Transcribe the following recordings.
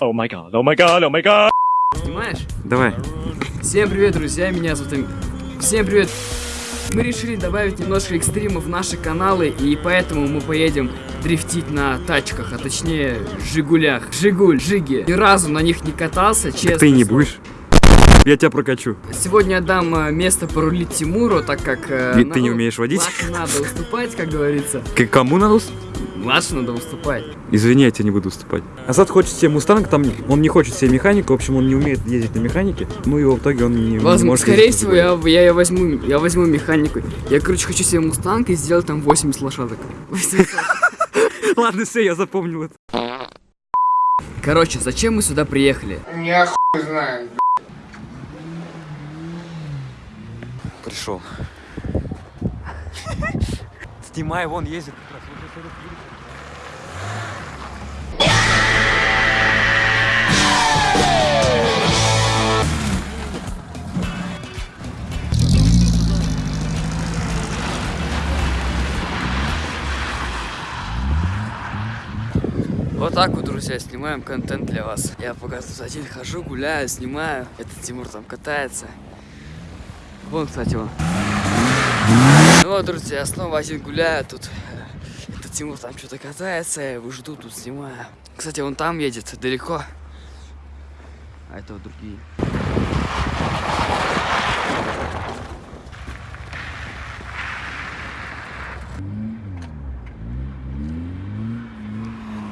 Oh my god, oh my god, oh my god. Снимаешь? Давай. Всем привет, друзья, меня зовут... Всем привет! Мы решили добавить немножко экстрима в наши каналы, и поэтому мы поедем дрифтить на тачках, а точнее Жигулях. Жигуль, Жиги. Ни разу на них не катался, честно. Ты не будешь? Я тебя прокачу. Сегодня я дам э, место порулить Тимуру, так как... э, Ведь ты не умеешь водить? Надо уступать, как говорится. К кому надо? ус- Младше надо уступать. Извини, я тебе не буду уступать. Азат хочет себе мустанг, там он не хочет себе механику, в общем, он не умеет ездить на механике. Ну и в итоге он не, не Возможно, может скорее всего, я, я, я возьму, я возьму механику. Я, короче, хочу себе мустанг и сделать там 80 лошадок. 80. другой. Ладно, все, я запомнил это. Короче, зачем мы сюда приехали? Я хуй знаю. Пришел. Снимай, вон ездит. Вот так вот, друзья, снимаем контент для вас. Я пока тут один хожу, гуляю, снимаю. Этот Тимур там катается. Вон, кстати, он. Ну вот, друзья, я снова один гуляю тут. Этот Тимур там что-то катается, я его жду, тут снимаю. Кстати, он там едет, далеко. А это вот другие.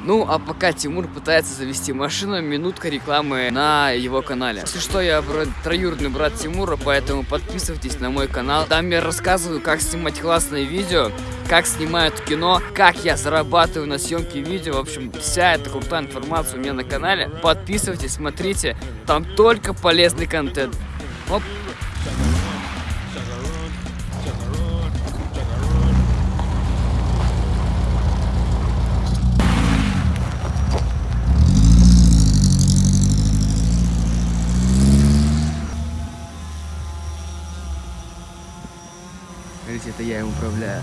Ну, а пока Тимур пытается завести машину, минутка рекламы на его канале. Если что, я троюродный брат Тимура, поэтому подписывайтесь на мой канал. Там я рассказываю, как снимать классные видео, как снимают кино, как я зарабатываю на съемке видео. В общем, вся эта крутая информация у меня на канале. Подписывайтесь, смотрите, там только полезный контент. Оп. Смотрите, это я им управляю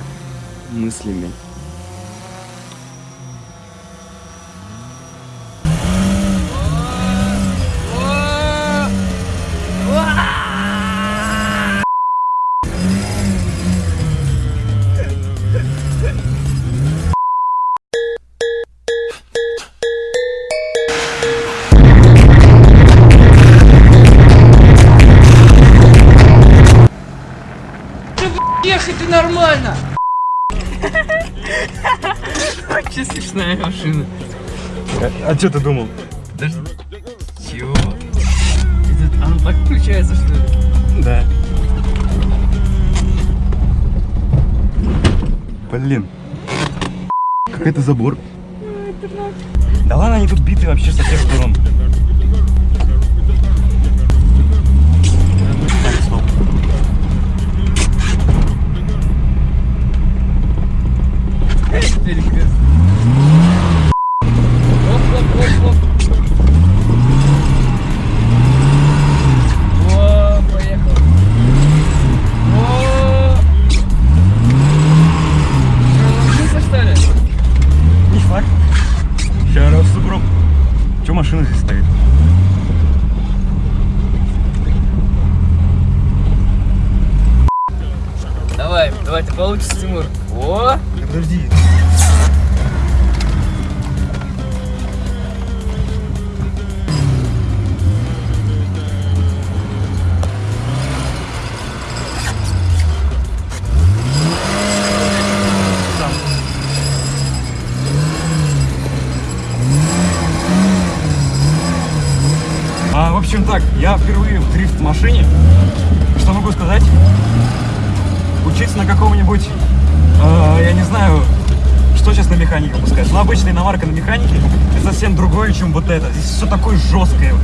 мыслями. Ехать ты нормально! Очень смешная машина. А что ты думал? Чего? Это, оно так включается, что ли? Да. Блин. Как это забор? Да ладно, они тут биты вообще со всех сторон. Машина здесь стоит? Давай, давай, ты получится, Тимур. О! Подожди. Общем так, я впервые в дрифт-машине. Что могу сказать? Учиться на каком-нибудь, э, я не знаю, что сейчас на механике пускать. Но обычная иномарка на механике это совсем другое, чем вот это. Здесь все такое жесткое.